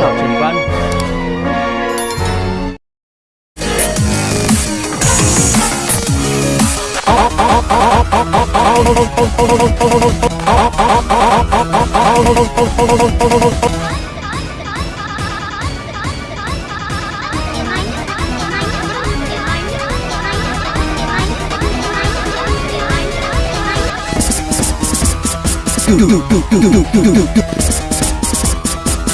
Thảo Trần Văn. Do do do do do do do do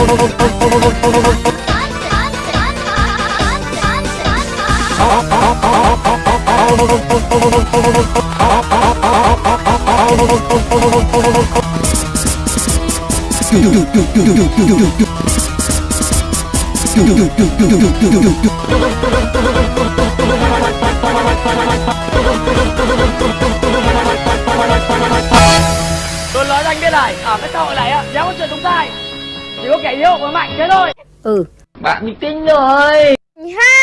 tôi nói anh biết này, ở cái xã hội này á dám có chuyện đúng sai chỉ có kẻ yêu và mạnh thế thôi. Ừ. Bạn bị tin rồi. Ha